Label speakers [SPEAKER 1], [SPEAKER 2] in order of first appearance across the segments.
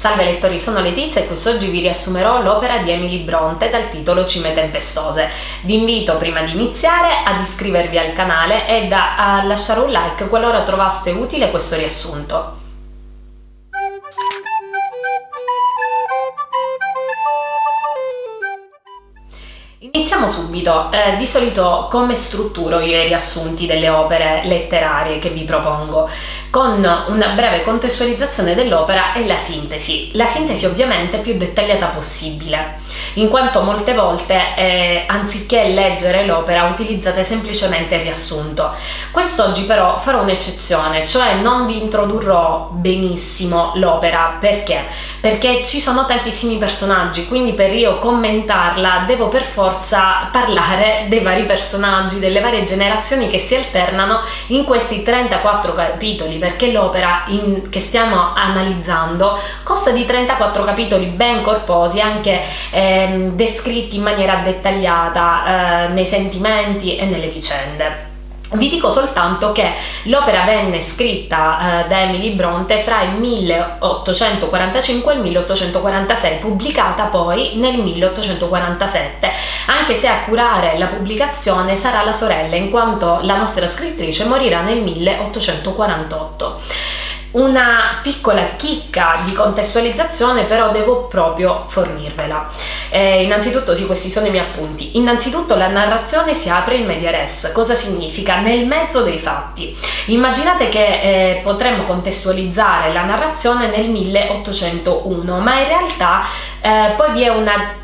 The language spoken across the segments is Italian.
[SPEAKER 1] Salve lettori, sono Letizia e quest'oggi vi riassumerò l'opera di Emily Bronte dal titolo Cime tempestose. Vi invito prima di iniziare ad iscrivervi al canale e a lasciare un like qualora trovaste utile questo riassunto. Iniziamo subito, eh, di solito come strutturo io i riassunti delle opere letterarie che vi propongo, con una breve contestualizzazione dell'opera e la sintesi, la sintesi ovviamente più dettagliata possibile, in quanto molte volte eh, anziché leggere l'opera utilizzate semplicemente il riassunto. Quest'oggi però farò un'eccezione, cioè non vi introdurrò benissimo l'opera, perché? Perché ci sono tantissimi personaggi, quindi per io commentarla devo per forza parlare dei vari personaggi, delle varie generazioni che si alternano in questi 34 capitoli, perché l'opera che stiamo analizzando consta di 34 capitoli ben corposi, anche eh, descritti in maniera dettagliata eh, nei sentimenti e nelle vicende. Vi dico soltanto che l'opera venne scritta eh, da Emily Bronte fra il 1845 e il 1846, pubblicata poi nel 1847, anche se a curare la pubblicazione sarà la sorella, in quanto la nostra scrittrice morirà nel 1848. Una piccola chicca di contestualizzazione però devo proprio fornirvela. Eh, innanzitutto sì, questi sono i miei appunti. Innanzitutto la narrazione si apre in media res. Cosa significa? Nel mezzo dei fatti. Immaginate che eh, potremmo contestualizzare la narrazione nel 1801, ma in realtà eh, poi vi è una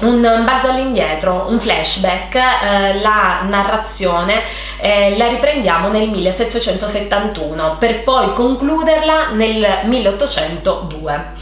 [SPEAKER 1] un balzo all'indietro, un flashback, eh, la narrazione eh, la riprendiamo nel 1771 per poi concluderla nel 1802.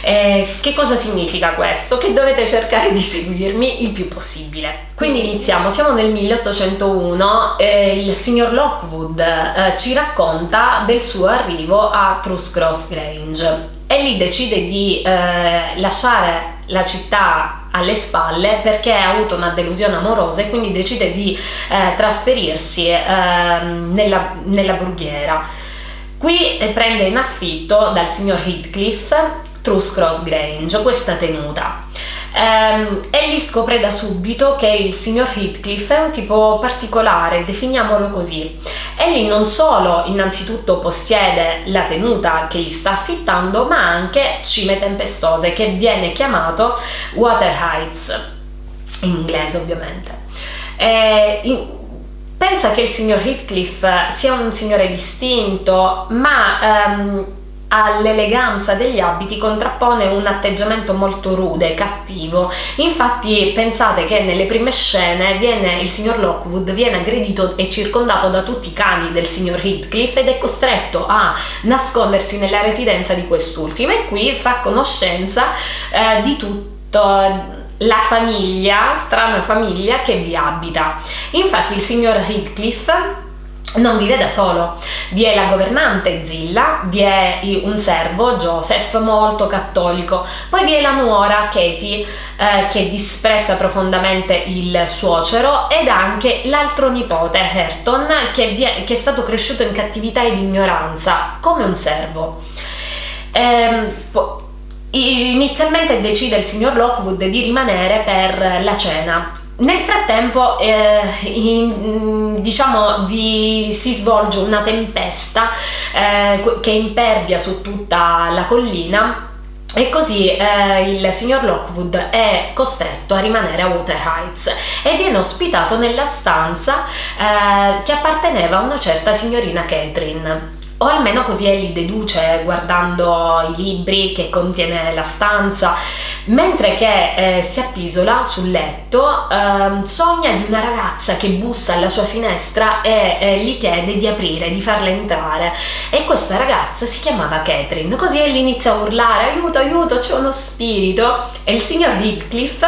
[SPEAKER 1] Eh, che cosa significa questo? Che dovete cercare di seguirmi il più possibile. Quindi iniziamo, siamo nel 1801, eh, il signor Lockwood eh, ci racconta del suo arrivo a Truss Cross Grange e lì decide di eh, lasciare la città alle spalle perché ha avuto una delusione amorosa e quindi decide di eh, trasferirsi eh, nella, nella brughiera. Qui eh, prende in affitto dal signor Heathcliff Truss Cross Grange, questa tenuta. Um, egli scopre da subito che il signor Heathcliff è un tipo particolare, definiamolo così. Egli non solo innanzitutto possiede la tenuta che gli sta affittando, ma anche cime tempestose, che viene chiamato Water Heights, in inglese ovviamente. Eh, in, pensa che il signor Heathcliff sia un signore distinto, ma... Um, all'eleganza degli abiti contrappone un atteggiamento molto rude, cattivo. Infatti pensate che nelle prime scene viene, il signor Lockwood viene aggredito e circondato da tutti i cani del signor Heathcliff ed è costretto a nascondersi nella residenza di quest'ultimo e qui fa conoscenza eh, di tutto la famiglia, strana famiglia che vi abita. Infatti il signor Heathcliff non vive da solo, vi è la governante Zilla, vi è un servo Joseph molto cattolico, poi vi è la nuora Katie eh, che disprezza profondamente il suocero ed anche l'altro nipote Herton che, è, che è stato cresciuto in cattività ed ignoranza come un servo. Ehm, inizialmente decide il signor Lockwood di rimanere per la cena nel frattempo eh, in, diciamo vi si svolge una tempesta eh, che impervia su tutta la collina e così eh, il signor Lockwood è costretto a rimanere a Water Heights e viene ospitato nella stanza eh, che apparteneva a una certa signorina Catherine o almeno così egli deduce guardando i libri che contiene la stanza, mentre che eh, si appisola sul letto eh, sogna di una ragazza che bussa alla sua finestra e eh, gli chiede di aprire, di farla entrare. E questa ragazza si chiamava Catherine, così egli inizia a urlare aiuto aiuto c'è uno spirito. E il signor Heathcliff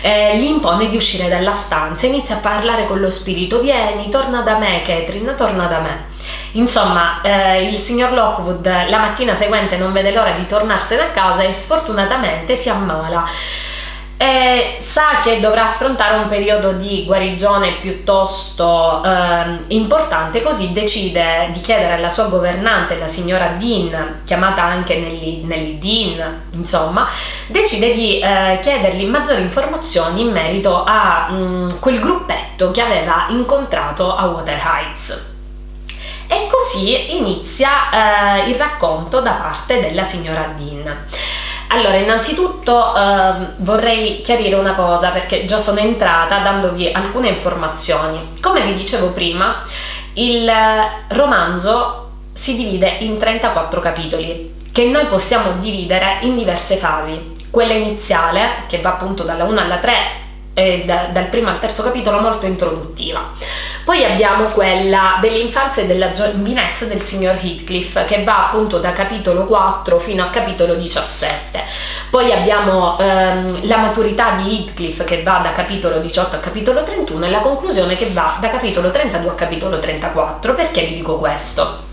[SPEAKER 1] eh, gli impone di uscire dalla stanza, inizia a parlare con lo spirito, vieni, torna da me Catherine, torna da me. Insomma, eh, il signor Lockwood la mattina seguente non vede l'ora di tornarsene a casa e sfortunatamente si ammala. E sa che dovrà affrontare un periodo di guarigione piuttosto eh, importante, così decide di chiedere alla sua governante, la signora Dean, chiamata anche Nelly, Dean, insomma, decide di eh, chiedergli maggiori informazioni in merito a mh, mm, quel gruppetto che aveva incontrato a Water Heights. E così inizia eh, il racconto da parte della signora Dean. Allora, innanzitutto eh, vorrei chiarire una cosa perché già sono entrata dandovi alcune informazioni. Come vi dicevo prima, il romanzo si divide in 34 capitoli che noi possiamo dividere in diverse fasi. Quella iniziale, che va appunto dalla 1 alla 3, e da, dal primo al terzo capitolo molto introduttiva. Poi abbiamo quella dell'infanzia e della giovinezza del signor Heathcliff che va appunto da capitolo 4 fino a capitolo 17. Poi abbiamo ehm, la maturità di Heathcliff che va da capitolo 18 a capitolo 31 e la conclusione che va da capitolo 32 a capitolo 34. Perché vi dico questo?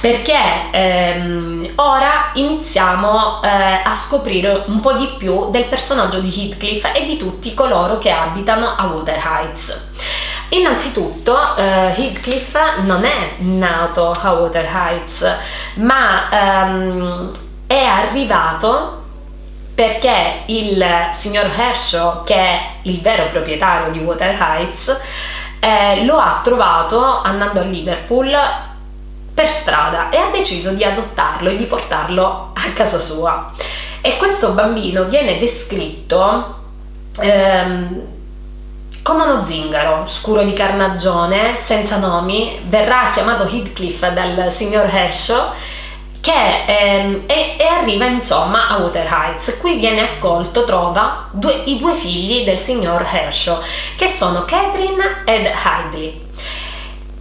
[SPEAKER 1] Perché ehm, ora iniziamo eh, a scoprire un po' di più del personaggio di Heathcliff e di tutti coloro che abitano a Water Heights. Innanzitutto eh, Heathcliff non è nato a Water Heights, ma ehm, è arrivato perché il signor Hershaw, che è il vero proprietario di Water Heights, eh, lo ha trovato andando a Liverpool per strada e ha deciso di adottarlo e di portarlo a casa sua. E questo bambino viene descritto ehm, come uno zingaro, scuro di carnagione, senza nomi, verrà chiamato Heathcliff dal signor Hershaw che ehm, e, e, arriva insomma a Water Heights. Qui viene accolto, trova due, i due figli del signor Hershaw, che sono Catherine ed Heidley.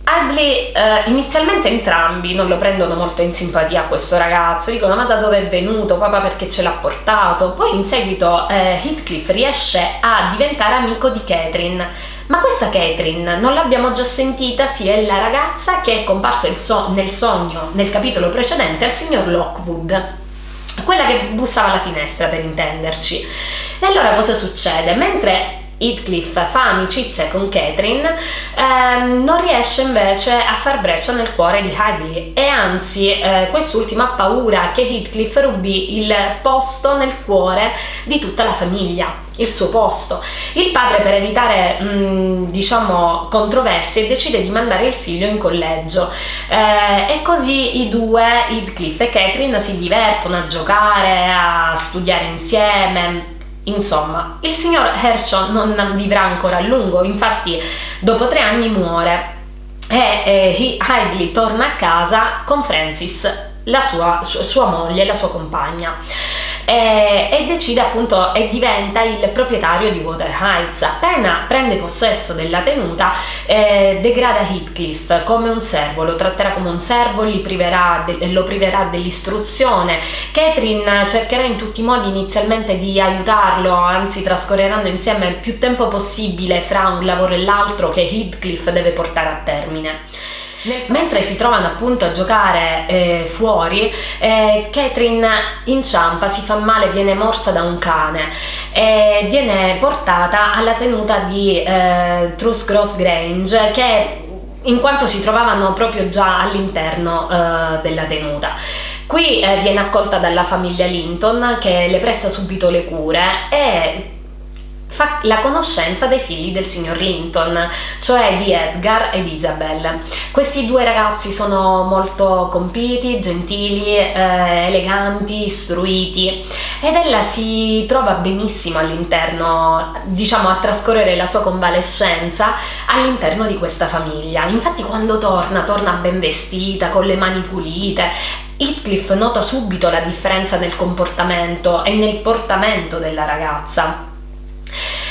[SPEAKER 1] Ugly eh, inizialmente entrambi non lo prendono molto in simpatia questo ragazzo, dicono ma da dove è venuto, papà perché ce l'ha portato, poi in seguito eh, Heathcliff riesce a diventare amico di Catherine, ma questa Catherine non l'abbiamo già sentita, sì è la ragazza che è comparsa so nel sogno nel capitolo precedente al signor Lockwood, quella che bussava alla finestra per intenderci. E allora cosa succede? Mentre Heathcliff fa amicizia con Catherine, ehm, non riesce invece a far breccia nel cuore di Hadley e anzi eh, quest'ultima ha paura che Heathcliff rubi il posto nel cuore di tutta la famiglia il suo posto. Il padre per evitare mh, diciamo controversie decide di mandare il figlio in collegio eh, e così i due, Heathcliff e Catherine, si divertono a giocare, a studiare insieme Insomma, il signor Herschel non vivrà ancora a lungo, infatti dopo tre anni muore. E eh, Hidley torna a casa con Francis, la sua, sua moglie, la sua compagna e, e decide appunto e diventa il proprietario di Water Heights. Appena prende possesso della tenuta eh, degrada Heathcliff come un servo, lo tratterà come un servo, priverà de, lo priverà dell'istruzione. Catherine cercherà in tutti i modi inizialmente di aiutarlo, anzi trascorreranno insieme più tempo possibile fra un lavoro e l'altro che Heathcliff deve portare a termine. Mentre si trovano appunto a giocare eh, fuori, eh, Catherine inciampa, si fa male, viene morsa da un cane e viene portata alla tenuta di eh, Truss Cross Grange che in quanto si trovavano proprio già all'interno eh, della tenuta. Qui eh, viene accolta dalla famiglia Linton che le presta subito le cure e fa la conoscenza dei figli del signor Linton, cioè di Edgar ed Isabel. Questi due ragazzi sono molto compiti, gentili, eh, eleganti, istruiti ed ella si trova benissimo all'interno, diciamo a trascorrere la sua convalescenza all'interno di questa famiglia. Infatti quando torna, torna ben vestita, con le mani pulite Heathcliff nota subito la differenza nel comportamento e nel portamento della ragazza.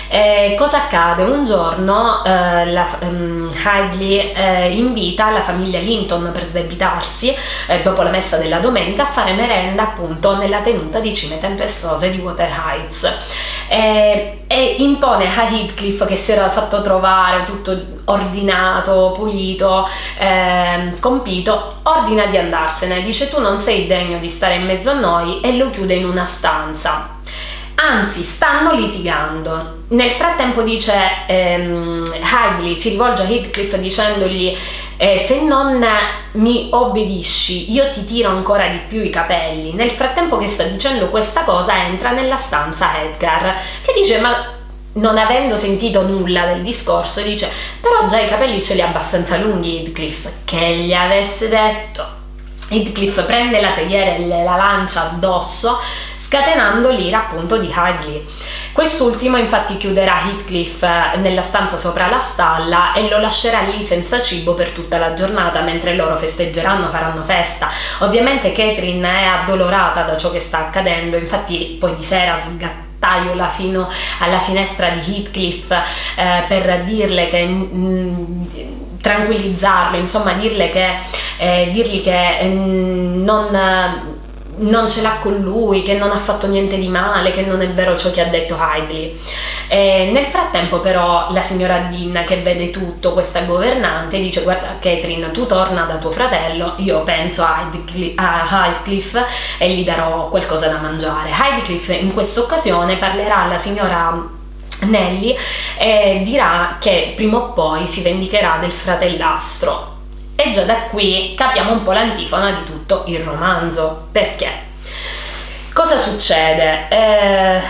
[SPEAKER 1] Eh, cosa accade? Un giorno eh, la, um, Hadley eh, invita la famiglia Linton per sdebitarsi eh, dopo la messa della domenica a fare merenda appunto nella tenuta di cime tempestose di Water Heights. E impone a Heathcliff che si era fatto trovare tutto ordinato, pulito, ehm, compito, ordina di andarsene, dice tu non sei degno di stare in mezzo a noi e lo chiude in una stanza anzi stanno litigando. Nel frattempo dice ehm, Hidley si rivolge a Heathcliff dicendogli eh, se non mi obbedisci io ti tiro ancora di più i capelli. Nel frattempo che sta dicendo questa cosa entra nella stanza Edgar che dice ma non avendo sentito nulla del discorso dice però già i capelli ce li ha abbastanza lunghi Heathcliff che gli avesse detto Heathcliff prende la teiera e la lancia addosso scatenando l'ira appunto di Hadley. Quest'ultimo infatti chiuderà Heathcliff eh, nella stanza sopra la stalla e lo lascerà lì senza cibo per tutta la giornata mentre loro festeggeranno, faranno festa. Ovviamente Catherine è addolorata da ciò che sta accadendo, infatti poi di sera sgattaiola fino alla finestra di Heathcliff eh, per dirle che mh, mm, tranquillizzarlo, insomma dirle che, eh, dirgli che eh, non non ce l'ha con lui, che non ha fatto niente di male, che non è vero ciò che ha detto Heidley. E nel frattempo però la signora Dean che vede tutto, questa governante, dice guarda Catherine tu torna da tuo fratello, io penso a Heidcliff e gli darò qualcosa da mangiare. Heidcliff in questa occasione parlerà alla signora Nelly e dirà che prima o poi si vendicherà del fratellastro e già da qui capiamo un po' l'antifona di tutto il romanzo. Perché? Cosa succede? Eh,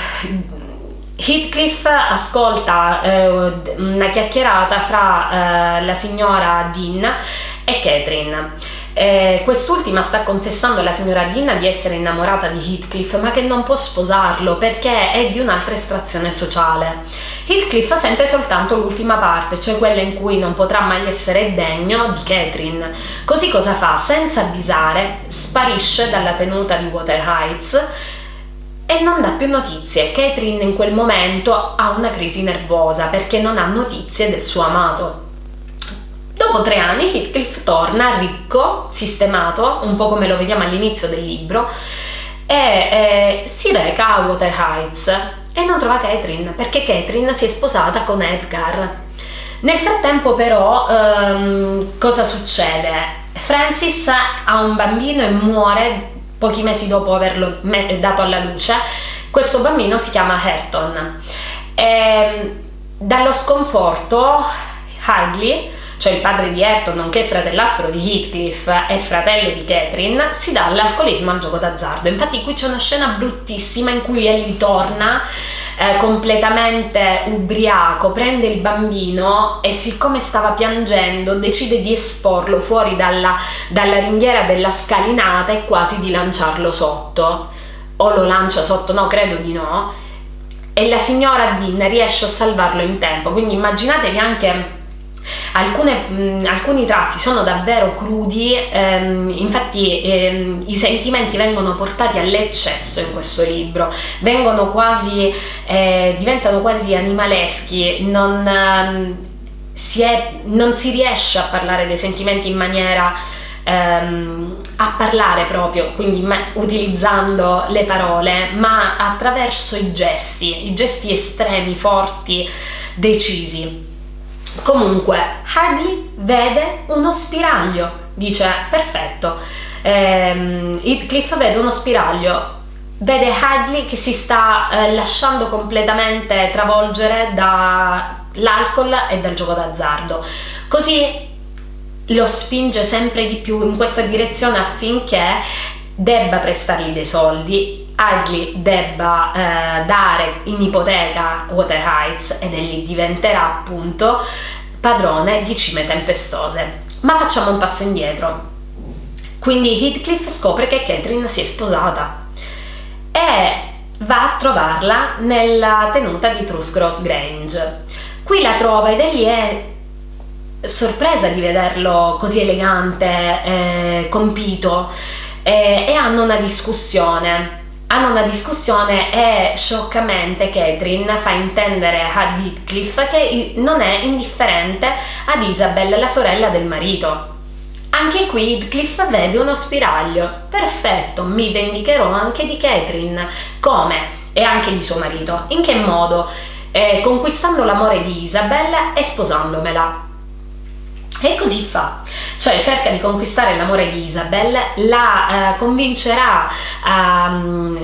[SPEAKER 1] Heathcliff ascolta eh, una chiacchierata fra eh, la signora Dean e Catherine eh, quest'ultima sta confessando alla signora Dean di essere innamorata di Heathcliff ma che non può sposarlo perché è di un'altra estrazione sociale. Heathcliff sente soltanto l'ultima parte, cioè quella in cui non potrà mai essere degno di Catherine. Così cosa fa? Senza avvisare, sparisce dalla tenuta di Water Heights e non dà più notizie. Catherine in quel momento ha una crisi nervosa perché non ha notizie del suo amato. Dopo tre anni Heathcliff torna ricco, sistemato, un po' come lo vediamo all'inizio del libro, e eh, si reca a Water Heights e non trova Catherine perché Catherine si è sposata con Edgar. Nel frattempo però ehm, cosa succede? Francis ha un bambino e muore pochi mesi dopo averlo dato alla luce. Questo bambino si chiama Hareton. E, ehm, dallo sconforto Hadley cioè il padre di Ayrton, nonché fratellastro di Heathcliff e fratello di Catherine, si dà all'alcolismo al gioco d'azzardo. Infatti qui c'è una scena bruttissima in cui egli torna eh, completamente ubriaco, prende il bambino e siccome stava piangendo decide di esporlo fuori dalla, dalla ringhiera della scalinata e quasi di lanciarlo sotto. O lo lancia sotto, no, credo di no. E la signora Dean riesce a salvarlo in tempo, quindi immaginatevi anche Alcune, mh, alcuni tratti sono davvero crudi, ehm, infatti ehm, i sentimenti vengono portati all'eccesso in questo libro, vengono quasi, eh, diventano quasi animaleschi, non, ehm, si è, non si riesce a parlare dei sentimenti in maniera ehm, a parlare proprio, quindi utilizzando le parole, ma attraverso i gesti, i gesti estremi, forti, decisi. Comunque, Hadley vede uno spiraglio, dice perfetto. Ehm, Heathcliff vede uno spiraglio, vede Hadley che si sta eh, lasciando completamente travolgere dall'alcol e dal gioco d'azzardo. Così lo spinge sempre di più in questa direzione affinché debba prestargli dei soldi Hadley debba eh, dare in ipoteca Water Heights ed egli diventerà appunto padrone di cime tempestose. Ma facciamo un passo indietro. Quindi Heathcliff scopre che Catherine si è sposata e va a trovarla nella tenuta di Truscross Grange. Qui la trova ed egli è sorpresa di vederlo così elegante, eh, compito eh, e hanno una discussione hanno una discussione e scioccamente Catherine fa intendere a Heathcliff che non è indifferente ad Isabel, la sorella del marito. Anche qui Heathcliff vede uno spiraglio. Perfetto, mi vendicherò anche di Catherine. Come? E anche di suo marito. In che modo? Eh, conquistando l'amore di Isabel e sposandomela. E così fa, cioè cerca di conquistare l'amore di Isabel, la eh, convincerà a,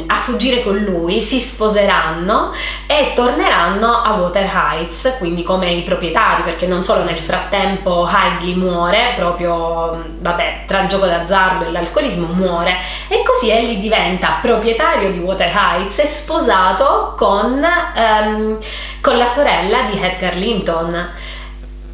[SPEAKER 1] a, fuggire con lui, si sposeranno e torneranno a Water Heights, quindi come i proprietari, perché non solo nel frattempo Heidley muore, proprio vabbè, tra il gioco d'azzardo e l'alcolismo muore, e così egli diventa proprietario di Water Heights e sposato con, ehm, con la sorella di Edgar Linton.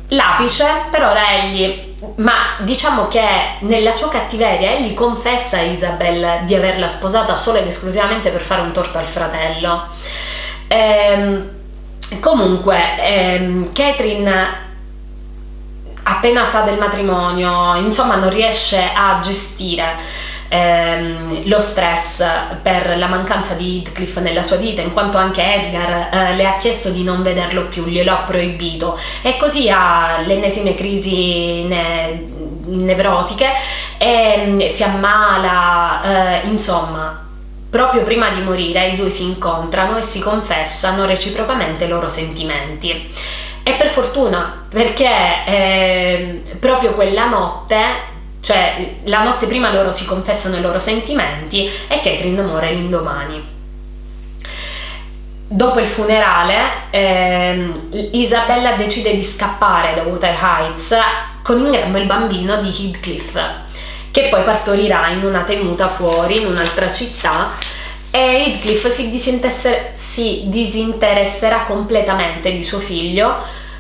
[SPEAKER 1] L'apice per ora egli, ma diciamo che nella sua cattiveria egli confessa a Isabel di averla sposata solo ed esclusivamente per fare un torto al fratello. Ehm, comunque, ehm, Catherine appena sa del matrimonio, insomma non riesce a gestire ehm, lo stress per la mancanza di Heathcliff nella sua vita, in quanto anche Edgar eh, le ha chiesto di non vederlo più, glielo ha proibito e così ha le ennesime crisi ne nevrotiche e mm, si ammala, eh, insomma Proprio prima di morire i due si incontrano e si confessano reciprocamente i loro sentimenti. E per fortuna, perché eh, proprio quella notte cioè, la notte prima loro si confessano i loro sentimenti e Catherine muore l'indomani. Dopo il funerale, ehm, Isabella decide di scappare da Water Heights con in grembo il bambino di Heathcliff, che poi partorirà in una tenuta fuori, in un'altra città, e Heathcliff si, si disinteresserà completamente di suo figlio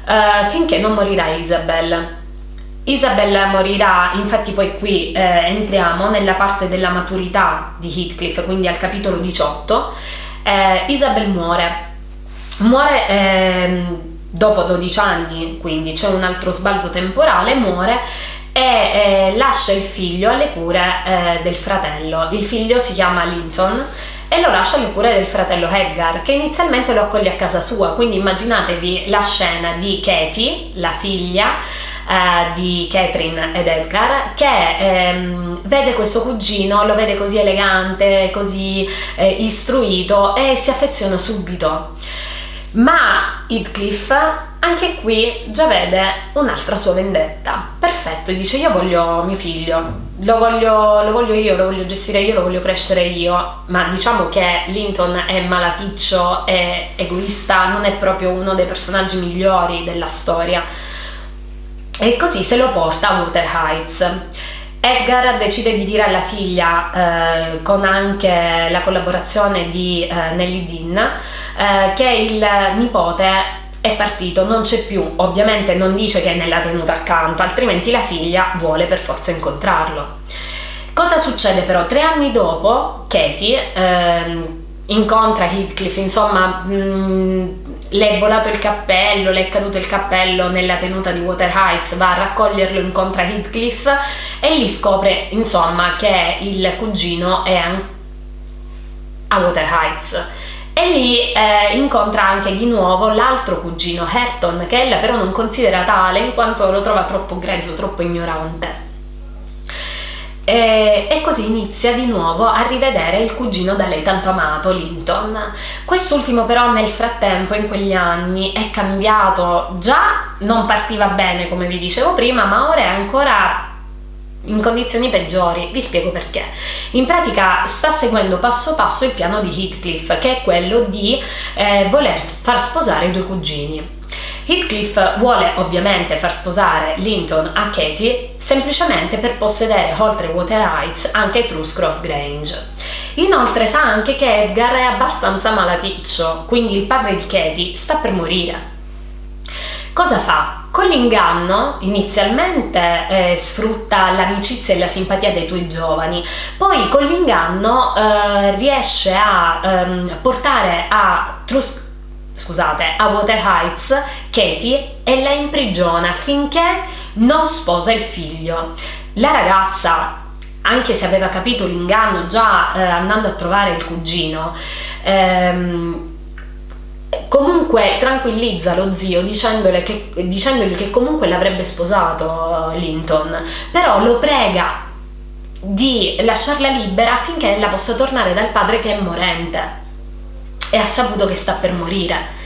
[SPEAKER 1] eh, finché non morirà Isabella. Isabella morirà, infatti poi qui eh, entriamo nella parte della maturità di Heathcliff, quindi al capitolo 18. Eh, Isabel muore, muore eh, dopo 12 anni, quindi c'è un altro sbalzo temporale, muore e eh, lascia il figlio alle cure eh, del fratello. Il figlio si chiama Linton e lo lascia alle cure del fratello Edgar che inizialmente lo accoglie a casa sua quindi immaginatevi la scena di Katie, la figlia eh, di Catherine ed Edgar che ehm, vede questo cugino, lo vede così elegante, così eh, istruito e si affeziona subito. Ma Heathcliff anche qui già vede un'altra sua vendetta. Perfetto, dice io voglio mio figlio, lo voglio, lo voglio, io, lo voglio gestire io, lo voglio crescere io, ma diciamo che Linton è malaticcio, è egoista, non è proprio uno dei personaggi migliori della storia e così se lo porta a Water Heights. Edgar decide di dire alla figlia, eh, con anche la collaborazione di eh, Nelly Dean, eh, che il nipote è partito, non c'è più, ovviamente non dice che è nella tenuta accanto, altrimenti la figlia vuole per forza incontrarlo. Cosa succede però? Tre anni dopo, Katie ehm, incontra Heathcliff, insomma, mh, mm, le è volato il cappello, le è caduto il cappello nella tenuta di Water Heights, va a raccoglierlo, incontra Heathcliff e lì scopre, insomma, che il cugino è a Water Heights. E lì eh, incontra anche di nuovo l'altro cugino, Herton, che ella però non considera tale in quanto lo trova troppo grezzo, troppo ignorante. E, e, così inizia di nuovo a rivedere il cugino da lei tanto amato, Linton. Quest'ultimo però nel frattempo, in quegli anni, è cambiato, già non partiva bene come vi dicevo prima, ma ora è ancora in condizioni peggiori. Vi spiego perché. In pratica sta seguendo passo passo il piano di Heathcliff, che è quello di eh, voler far sposare i due cugini. Heathcliff vuole ovviamente far sposare Linton a Katie semplicemente per possedere oltre Water Heights anche Truce Cross Grange. Inoltre sa anche che Edgar è abbastanza malaticcio, quindi il padre di Katie sta per morire. Cosa fa? Con l'inganno inizialmente eh, sfrutta l'amicizia e la simpatia dei tuoi giovani, poi con l'inganno eh, riesce a ehm, portare a Truce scusate, a Water Heights Katie e la imprigiona finché non sposa il figlio. La ragazza anche se aveva capito l'inganno già eh, andando a trovare il cugino, ehm, comunque tranquillizza lo zio che, dicendogli che comunque l'avrebbe sposato eh, Linton, però lo prega di lasciarla libera affinché ella possa tornare dal padre che è morente e ha saputo che sta per morire.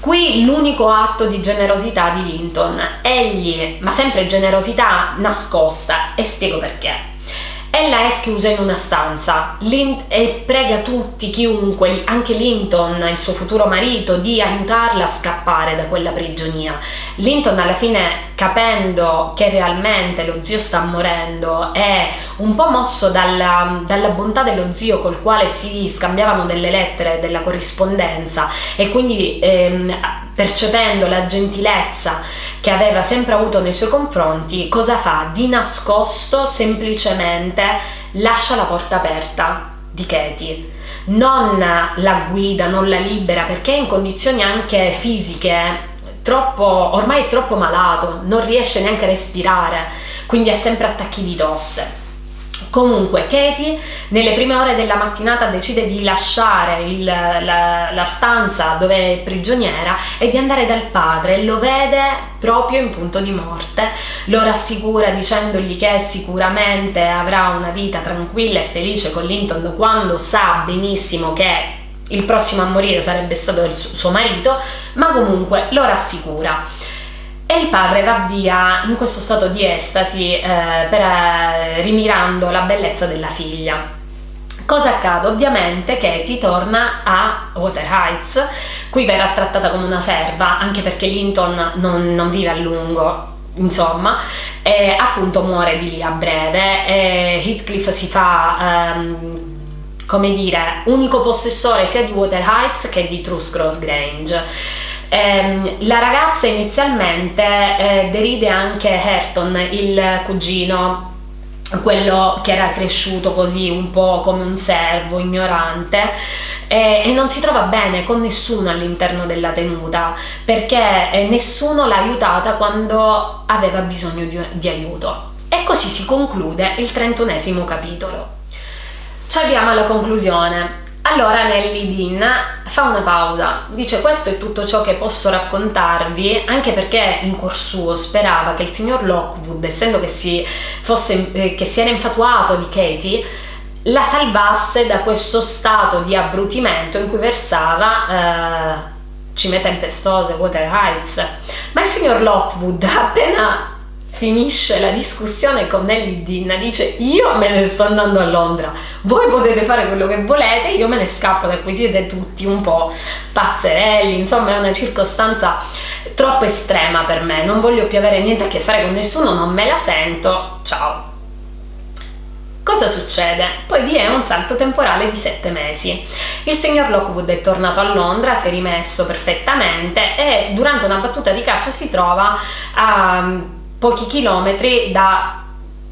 [SPEAKER 1] Qui l'unico atto di generosità di Linton, egli, ma sempre generosità nascosta, e spiego perché. Ella è chiusa in una stanza e prega tutti, chiunque, anche Linton, il suo futuro marito, di aiutarla a scappare da quella prigionia. Linton alla fine, capendo che realmente lo zio sta morendo, è un po' mosso dalla, dalla bontà dello zio col quale si scambiavano delle lettere, della corrispondenza e quindi ehm, percependo la gentilezza che aveva sempre avuto nei suoi confronti, cosa fa? Di nascosto semplicemente lascia la porta aperta di Katie. Non la guida, non la libera perché è in condizioni anche fisiche troppo, ormai è troppo malato, non riesce neanche a respirare, quindi ha sempre attacchi di tosse. Comunque Katie nelle prime ore della mattinata decide di lasciare il, la, la, stanza dove è prigioniera e di andare dal padre, lo vede proprio in punto di morte, lo rassicura dicendogli che sicuramente avrà una vita tranquilla e felice con Linton quando sa benissimo che il prossimo a morire sarebbe stato il suo marito, ma comunque lo rassicura e il padre va via in questo stato di estasi eh, per, eh, rimirando la bellezza della figlia. Cosa accade? Ovviamente Katie torna a Water Heights, qui verrà trattata come una serva, anche perché Linton non, non vive a lungo, insomma, e appunto muore di lì a breve e Heathcliff si fa... Um, come dire, unico possessore sia di Water Heights che di Truth Cross Grange eh, la ragazza inizialmente eh, deride anche Herton, il cugino, quello che era cresciuto così un po' come un servo, ignorante, eh, e non si trova bene con nessuno all'interno della tenuta perché eh, nessuno l'ha aiutata quando aveva bisogno di, di aiuto. E così si conclude il trentunesimo capitolo. Ci avviamo alla conclusione. Allora Nelly Dean fa una pausa, dice questo è tutto ciò che posso raccontarvi, anche perché in cuor suo sperava che il signor Lockwood, essendo che si, fosse, eh, che si era infatuato di Katie, la salvasse da questo stato di abbrutimento in cui versava eh, cime tempestose, Water Heights. Ma il signor Lockwood appena finisce la discussione con Nelly Dean, dice io me ne sto andando a Londra, voi potete fare quello che volete, io me ne scappo da qui, siete tutti un po' pazzerelli, insomma è una circostanza troppo estrema per me, non voglio più avere niente a che fare con nessuno, non me la sento, ciao. Cosa succede? Poi vi è un salto temporale di sette mesi. Il signor Lockwood è tornato a Londra, si è rimesso perfettamente e durante una battuta di caccia si trova a pochi chilometri da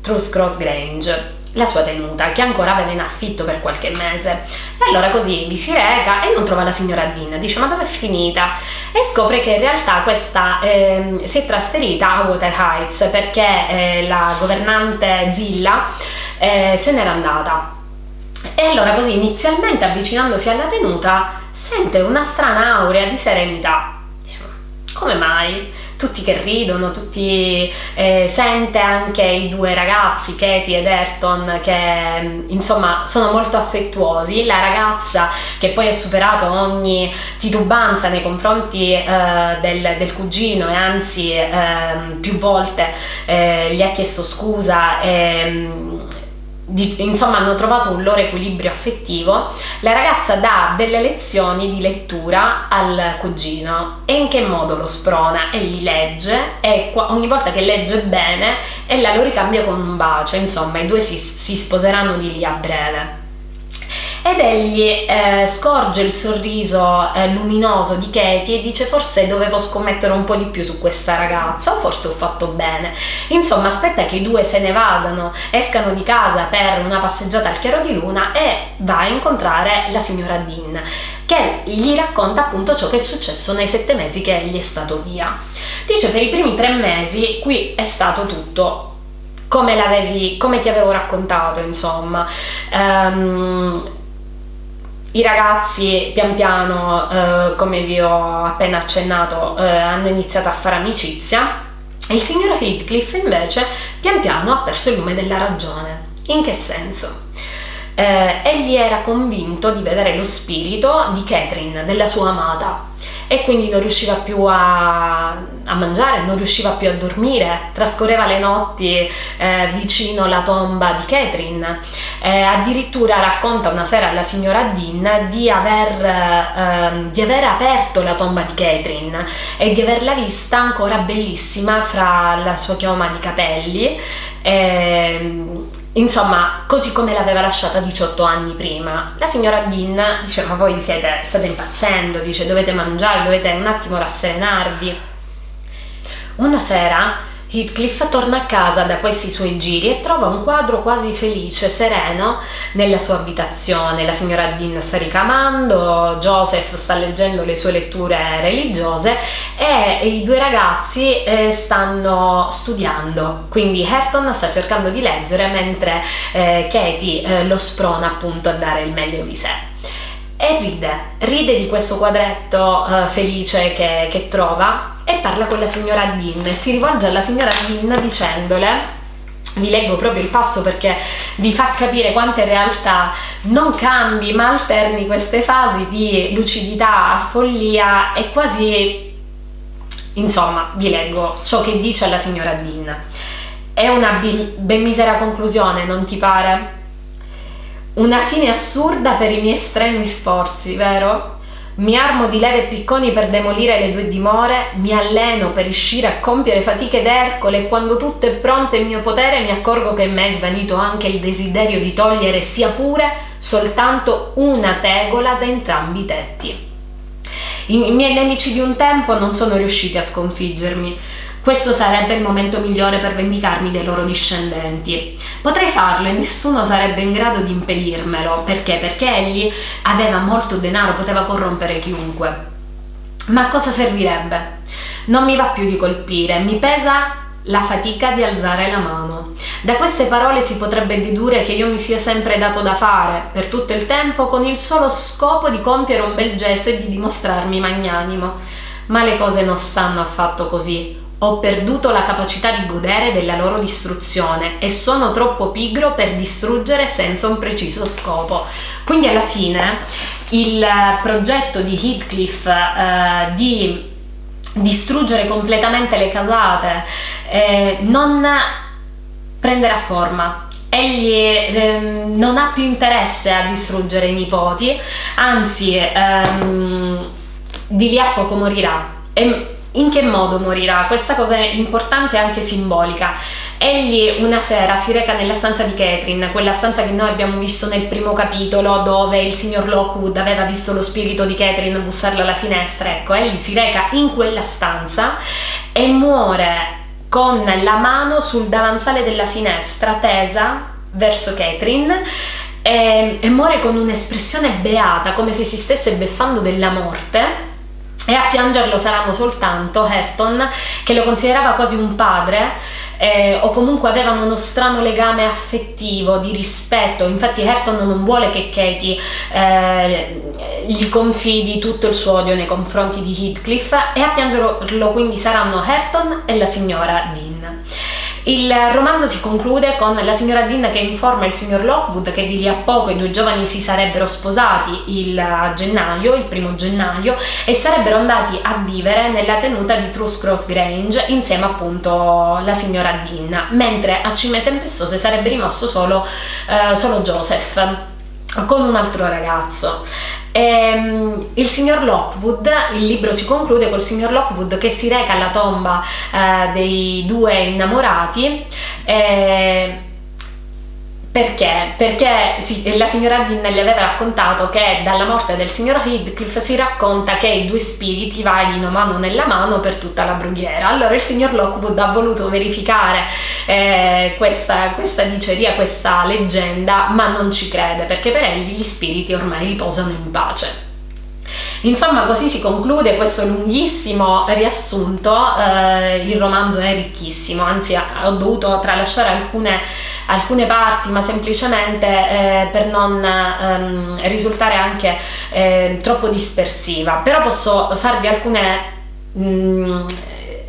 [SPEAKER 1] Truth Cross Grange la sua tenuta, che ancora aveva in affitto per qualche mese. E allora così vi si reca e non trova la signora Dean, dice ma dove è finita? E scopre che in realtà questa eh, si è trasferita a Water Heights perché eh, la governante Zilla eh, se n'era andata. E allora così inizialmente avvicinandosi alla tenuta sente una strana aurea di serenità. Dice, come mai? Tutti che ridono, tutti eh, sente anche i due ragazzi, Katie ed Ayrton, che mm, insomma sono molto affettuosi. La ragazza che poi ha superato ogni titubanza nei confronti eh, del, del, cugino e anzi eh, più volte eh, gli ha chiesto scusa e mm, insomma hanno trovato un loro equilibrio affettivo, la ragazza dà delle lezioni di lettura al cugino e in che modo lo sprona e gli legge e ogni volta che legge bene ella lo ricambia con un bacio, insomma i due si, si sposeranno di lì a breve ed egli eh, scorge il sorriso eh, luminoso di Katie e dice forse dovevo scommettere un po' di più su questa ragazza o forse ho fatto bene. Insomma aspetta che i due se ne vadano, escano di casa per una passeggiata al chiaro di luna e va a incontrare la signora Dean che gli racconta appunto ciò che è successo nei sette mesi che egli è stato via. Dice per i primi tre mesi qui è stato tutto come, come ti avevo raccontato, insomma. Um, i ragazzi pian piano, eh, come vi ho appena accennato, eh, hanno iniziato a fare amicizia. Il signor Heathcliff invece pian piano ha perso il lume della ragione. In che senso? Eh, egli era convinto di vedere lo spirito di Catherine, della sua amata, e quindi non riusciva più a, a mangiare, non riusciva più a dormire, trascorreva le notti eh, vicino alla tomba di Catherine. Eh, addirittura racconta una sera alla signora Dean di aver, eh, di aver aperto la tomba di Catherine e di averla vista ancora bellissima fra la sua chioma di capelli. Insomma, così come l'aveva lasciata 18 anni prima. La signora Dean dice: Ma voi siete, state impazzendo, dice, dovete mangiare, dovete un attimo rasserenarvi. Una sera Heathcliff torna a casa da questi suoi giri e trova un quadro quasi felice, sereno, nella sua abitazione. La signora Dean sta ricamando, Joseph sta leggendo le sue letture religiose e i due ragazzi eh, stanno studiando. Quindi Herton sta cercando di leggere mentre eh, Katie eh, lo sprona appunto a dare il meglio di sé e ride, ride di questo quadretto uh, felice che, che, trova e parla con la signora Dean e si rivolge alla signora Dean dicendole vi leggo proprio il passo perché vi fa capire quante in realtà non cambi ma alterni queste fasi di lucidità a follia e quasi insomma vi leggo ciò che dice alla signora Dean è una ben misera conclusione non ti pare? Una fine assurda per i miei strenui sforzi vero? Mi armo di leve e picconi per demolire le due dimore, mi alleno per riuscire a compiere fatiche d'Ercole e quando tutto è pronto in mio potere mi accorgo che in me è svanito anche il desiderio di togliere sia pure soltanto una tegola da entrambi i tetti. I miei nemici di un tempo non sono riusciti a sconfiggermi, questo sarebbe il momento migliore per vendicarmi dei loro discendenti. Potrei farlo e nessuno sarebbe in grado di impedirmelo. Perché? Perché egli aveva molto denaro, poteva corrompere chiunque. Ma a cosa servirebbe? Non mi va più di colpire, mi pesa la fatica di alzare la mano. Da queste parole si potrebbe dedurre che io mi sia sempre dato da fare, per tutto il tempo, con il solo scopo di compiere un bel gesto e di dimostrarmi magnanimo. Ma le cose non stanno affatto così ho perduto la capacità di godere della loro distruzione e sono troppo pigro per distruggere senza un preciso scopo. Quindi alla fine il progetto di Heathcliff eh, di distruggere completamente le casate eh, non prenderà forma egli eh, non ha più interesse a distruggere i nipoti, anzi ehm, di lì a poco morirà. E in che modo morirà? Questa cosa è importante e anche simbolica. Egli una sera si reca nella stanza di Catherine, quella stanza che noi abbiamo visto nel primo capitolo dove il signor Lockwood aveva visto lo spirito di Catherine bussarla alla finestra. Ecco, egli si reca in quella stanza e muore con la mano sul davanzale della finestra tesa verso Catherine e, e muore con un'espressione beata, come se si stesse beffando della morte e a piangerlo saranno soltanto Herton, che lo considerava quasi un padre, eh, o comunque avevano uno strano legame affettivo, di rispetto. Infatti Herton non vuole che Katie eh, gli confidi tutto il suo odio nei confronti di Heathcliff e a piangerlo quindi saranno Herton e la signora Dean. Il romanzo si conclude con la signora Dean che informa il signor Lockwood che di lì a poco i due giovani si sarebbero sposati il gennaio, il primo gennaio, e sarebbero andati a vivere nella tenuta di Truth Cross Grange insieme appunto alla signora Dean, mentre a Cime Tempestose sarebbe rimasto solo, eh, solo Joseph con un altro ragazzo. E, ehm, il signor Lockwood, il libro si conclude col signor Lockwood che si reca alla tomba eh, dei due innamorati. Eh, perché? Perché la signora Dean gli aveva raccontato che dalla morte del signor Heathcliff si racconta che i due spiriti vaghino mano nella mano per tutta la brughiera. Allora il signor Lockwood ha voluto verificare eh, questa, questa diceria, questa leggenda, ma non ci crede perché per egli gli spiriti ormai riposano in pace. Insomma, così si conclude questo lunghissimo riassunto. Eh, il romanzo è ricchissimo, anzi, ho dovuto tralasciare alcune, alcune parti, ma semplicemente eh, per non ehm, risultare anche eh, troppo dispersiva. Però posso farvi alcune. Mh, mm,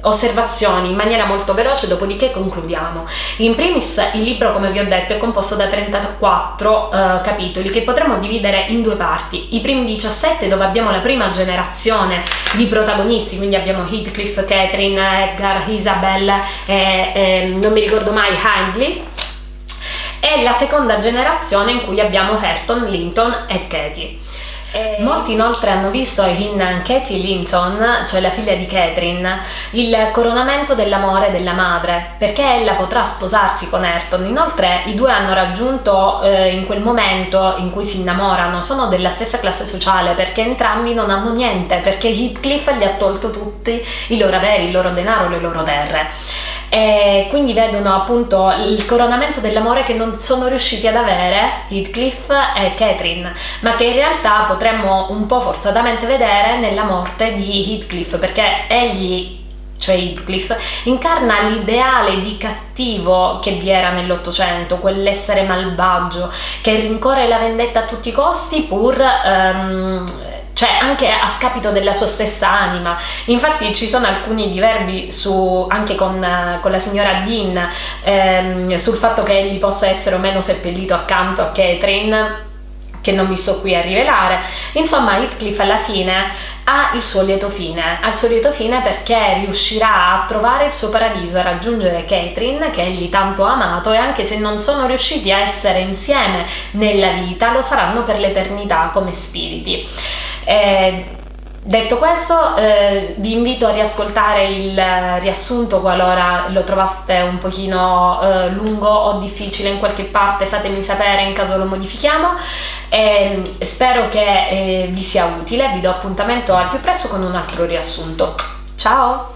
[SPEAKER 1] osservazioni in maniera molto veloce, dopodiché concludiamo. In primis il libro, come vi ho detto, è composto da 34 eh, capitoli che potremmo dividere in due parti. I primi 17 dove abbiamo la prima generazione di protagonisti, quindi abbiamo Heathcliff, Catherine, Edgar, Isabel e, e non mi ricordo mai Hindley e la seconda generazione in cui abbiamo Hareton, Linton e Katie. E molti inoltre hanno visto in Katie Linton, cioè la figlia di Catherine, il coronamento dell'amore della madre, perché ella potrà sposarsi con Ayrton. Inoltre i due hanno raggiunto eh, in quel momento in cui si innamorano, sono della stessa classe sociale perché entrambi non hanno niente, perché Heathcliff gli ha tolto tutti i loro averi, il loro denaro, le loro terre e quindi vedono appunto il coronamento dell'amore che non sono riusciti ad avere Heathcliff e Catherine, ma che in realtà potremmo un po' forzatamente vedere nella morte di Heathcliff, perché egli cioè Heathcliff, incarna l'ideale di cattivo che vi era nell'Ottocento, quell'essere malvagio che rincorre la vendetta a tutti i costi pur um, cioè anche a scapito della sua stessa anima. Infatti ci sono alcuni diverbi su, anche con, con, la signora Dean ehm, sul fatto che egli possa essere o meno seppellito accanto a Catherine che non mi sto qui a rivelare. Insomma, Heathcliff alla fine ha il suo lieto fine, ha il suo lieto fine perché riuscirà a trovare il suo paradiso, a raggiungere Catherine che egli tanto ha amato e anche se non sono riusciti a essere insieme nella vita, lo saranno per l'eternità come spiriti. Eh, detto questo, eh, vi invito a riascoltare il riassunto qualora lo trovaste un pochino eh, lungo o difficile in qualche parte, fatemi sapere in caso lo modifichiamo. E spero che eh, vi sia utile, vi do appuntamento al più presto con un altro riassunto. Ciao!